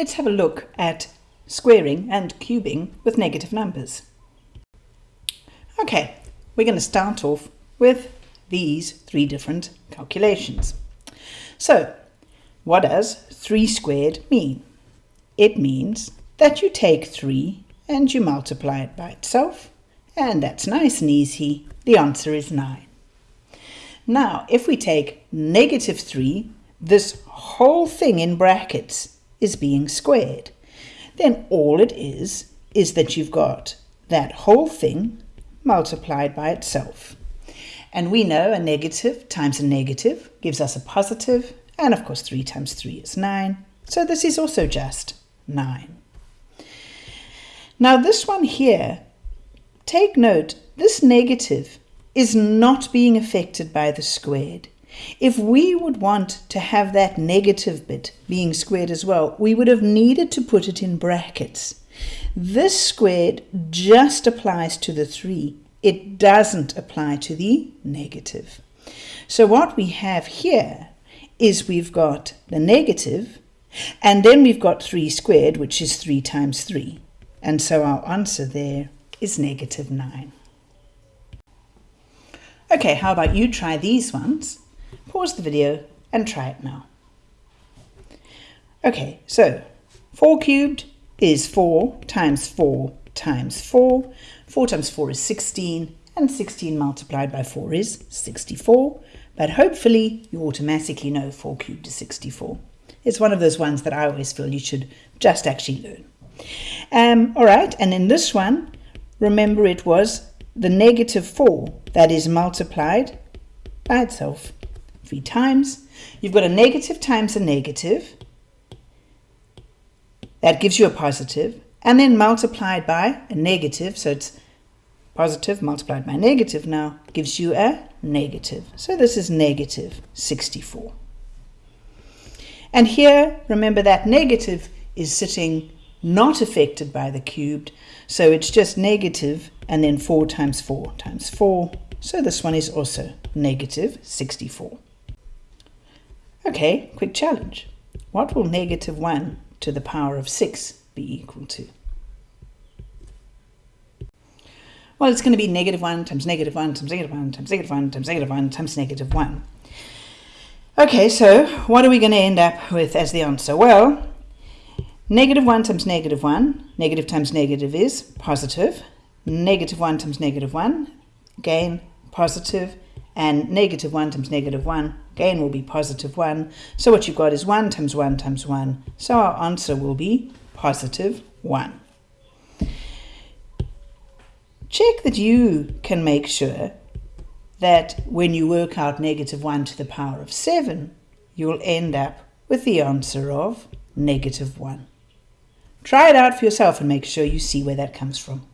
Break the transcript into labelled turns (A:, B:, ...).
A: let's have a look at squaring and cubing with negative numbers. Okay, we're going to start off with these three different calculations. So, what does 3 squared mean? It means that you take 3 and you multiply it by itself, and that's nice and easy. The answer is 9. Now, if we take negative 3, this whole thing in brackets is being squared. Then all it is, is that you've got that whole thing multiplied by itself. And we know a negative times a negative gives us a positive, and of course 3 times 3 is 9. So this is also just 9. Now this one here, take note, this negative is not being affected by the squared. If we would want to have that negative bit being squared as well, we would have needed to put it in brackets. This squared just applies to the 3. It doesn't apply to the negative. So what we have here is we've got the negative, and then we've got 3 squared, which is 3 times 3. And so our answer there is negative 9. Okay, how about you try these ones? Pause the video and try it now. Okay, so 4 cubed is 4 times 4 times 4. 4 times 4 is 16, and 16 multiplied by 4 is 64. But hopefully you automatically know 4 cubed is 64. It's one of those ones that I always feel you should just actually learn. Um, all right, and in this one, remember it was the negative 4 that is multiplied by itself three times. You've got a negative times a negative. That gives you a positive. And then multiplied by a negative. So it's positive multiplied by negative now gives you a negative. So this is negative 64. And here, remember that negative is sitting not affected by the cubed. So it's just negative and then 4 times 4 times 4. So this one is also negative 64. Okay, quick challenge. What will negative 1 to the power of 6 be equal to? Well, it's going to be negative 1 times negative 1 times negative 1 times negative 1 times negative 1 times negative 1. Okay, so what are we going to end up with as the answer? Well, negative 1 times negative 1, negative times negative is positive. Negative 1 times negative 1, again, positive and negative 1 times negative 1, again will be positive 1. So what you've got is 1 times 1 times 1. So our answer will be positive 1. Check that you can make sure that when you work out negative 1 to the power of 7, you'll end up with the answer of negative 1. Try it out for yourself and make sure you see where that comes from.